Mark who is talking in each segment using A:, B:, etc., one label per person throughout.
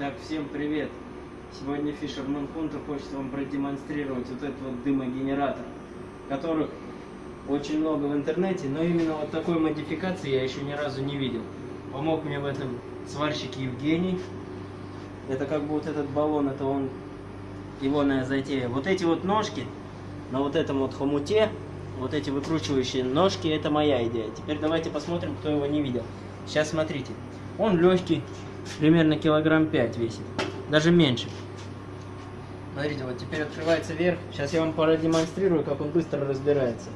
A: Итак, всем привет! Сегодня Fisherman Hunter хочет вам продемонстрировать вот этот вот дымогенератор, которых очень много в интернете, но именно вот такой модификации я еще ни разу не видел. Помог мне в этом сварщик Евгений. Это как бы вот этот баллон, это он, егоная затея. Вот эти вот ножки на вот этом вот хомуте, вот эти выкручивающие ножки, это моя идея. Теперь давайте посмотрим, кто его не видел. Сейчас смотрите. Он легкий, примерно килограмм 5 весит, даже меньше. Смотрите, вот теперь открывается вверх. Сейчас я вам продемонстрирую, как он быстро разбирается.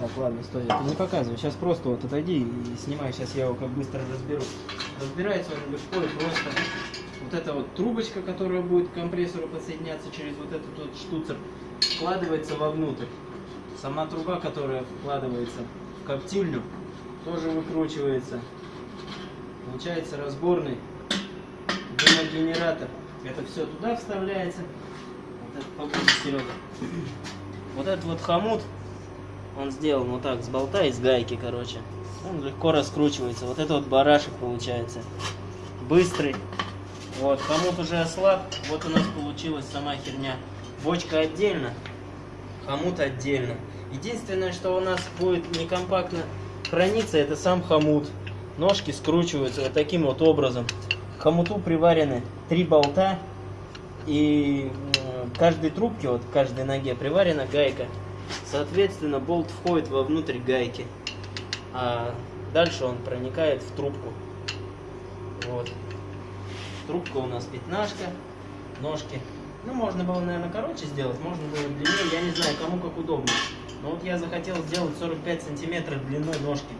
A: Так, ладно, стой, это не показывай. Сейчас просто вот отойди и снимай. Сейчас я его как быстро разберу. Разбирается он легко и просто. Вот эта вот трубочка, которая будет к компрессору подсоединяться через вот этот вот штуцер, вкладывается вовнутрь. Сама труба, которая вкладывается в коптильню, тоже выкручивается. Получается разборный дымогенератор. Это все туда вставляется. Вот это Серега. Вот этот вот хомут, он сделан вот так, с болта и с гайки, короче. Он легко раскручивается. Вот это вот барашек получается. Быстрый. Вот, хомут уже ослаб. Вот у нас получилась сама херня. Бочка отдельно, хомут отдельно. Единственное, что у нас будет некомпактно храниться, это сам хомут. Ножки скручиваются вот таким вот образом. К хомуту приварены три болта. И в каждой трубке, вот в каждой ноге приварена гайка. Соответственно, болт входит вовнутрь гайки. А дальше он проникает в трубку. Вот. Трубка у нас пятнашка, ножки. Ну, можно было, наверное, короче сделать, можно было длиннее, я не знаю, кому как удобно. Но вот я захотел сделать 45 сантиметров длиной ножки.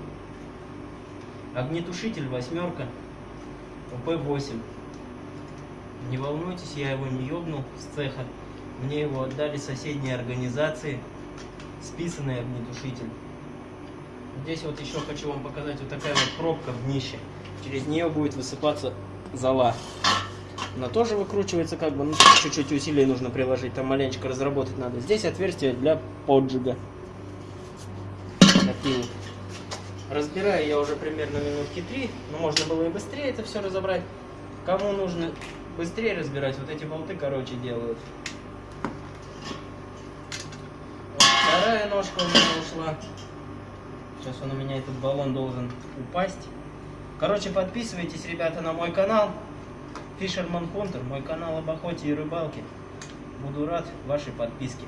A: Огнетушитель восьмерка, УП-8. Не волнуйтесь, я его не ёбнул с цеха. Мне его отдали соседние организации. Списанный огнетушитель. Здесь вот еще хочу вам показать вот такая вот пробка в днище. Через нее будет высыпаться зола. Она тоже выкручивается как бы, ну чуть-чуть усилий нужно приложить, там маленечко разработать надо. Здесь отверстие для поджига. Такие. Разбираю я уже примерно минутки три, но можно было и быстрее это все разобрать. Кому нужно быстрее разбирать, вот эти болты, короче, делают. Вот вторая ножка у меня ушла. Сейчас он у меня, этот баллон должен упасть. Короче, подписывайтесь, ребята, на мой канал. Fisherman Hunter, мой канал об охоте и рыбалке. Буду рад вашей подписке.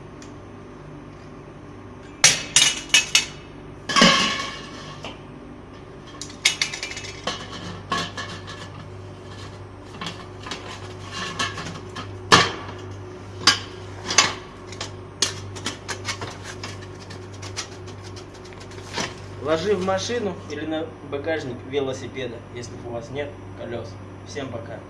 A: Ложи в машину или на багажник велосипеда, если у вас нет колес. Всем пока.